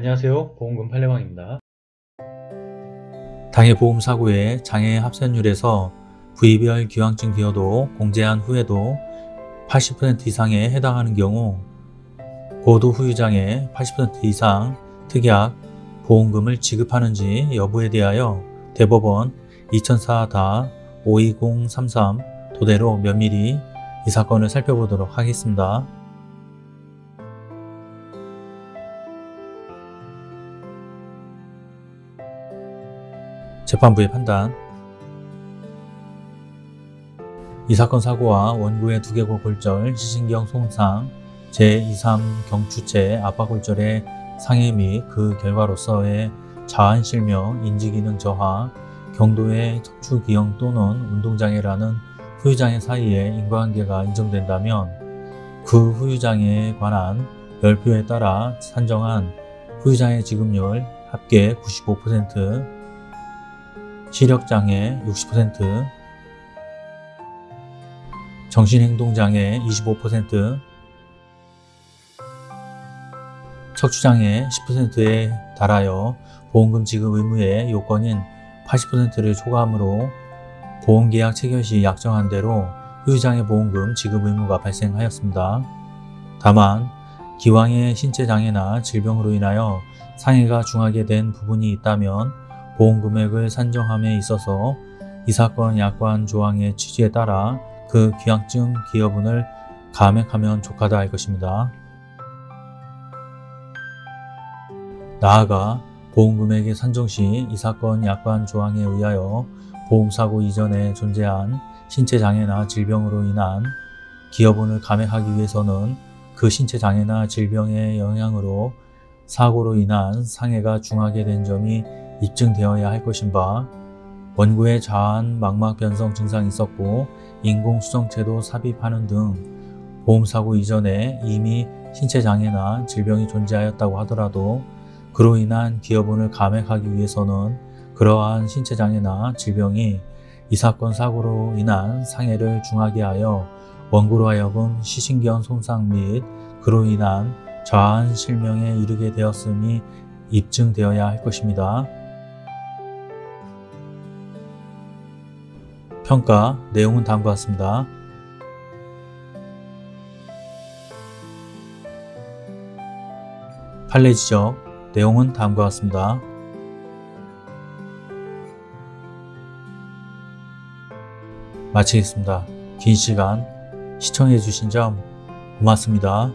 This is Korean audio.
안녕하세요 보험금 팔례방입니다. 당해 보험 사고의 장애 합산율에서 부위별 기왕증 기여도 공제한 후에도 80% 이상에 해당하는 경우 고도 후유장애 80% 이상 특약 보험금을 지급하는지 여부에 대하여 대법원 2004-52033 도대로 면밀히 이 사건을 살펴보도록 하겠습니다. 재판부의 판단. 이 사건 사고와 원고의 두개골 골절, 시신경 손상, 제23 경추체 압박골절의 상해 및 그 결과로서의 자한실명, 인지기능 저하, 경도의 척추기형 또는 운동장애라는 후유장애 사이에 인과관계가 인정된다면 그 후유장애에 관한 열표에 따라 산정한 후유장애 지급률 합계 95%, 시력장애 60%, 정신행동장애 25%, 척추장애 10%에 달하여 보험금 지급 의무의 요건인 80%를 초과하므로 보험계약 체결 시 약정한 대로 후유장애 보험금 지급 의무가 발생하였습니다. 다만 기왕의 신체장애나 질병으로 인하여 상해가 중하게 된 부분이 있다면 보험금액을 산정함에 있어서 이 사건 약관 조항의 취지에 따라 그 기왕증 기여분을 감액하면 족하다 할 것입니다. 나아가 보험금액의 산정 시 이 사건 약관 조항에 의하여 보험사고 이전에 존재한 신체장애나 질병으로 인한 기여분을 감액하기 위해서는 그 신체장애나 질병의 영향으로 사고로 인한 상해가 중하게 된 점이 입증되어야 할 것인 바 원고의 자한 망막 변성 증상이 있었고 인공수정체도 삽입하는 등 보험사고 이전에 이미 신체장애나 질병이 존재하였다고 하더라도 그로 인한 기여분을 감액하기 위해서는 그러한 신체장애나 질병이 이 사건 사고로 인한 상해를 중하게 하여 원고로 하여금 시신경 손상 및 그로 인한 자한 실명에 이르게 되었음이 입증되어야 할 것입니다. 평가 내용은 다음과 같습니다. 판례 지적 내용은 다음과 같습니다. 마치겠습니다. 긴 시간 시청해 주신 점 고맙습니다.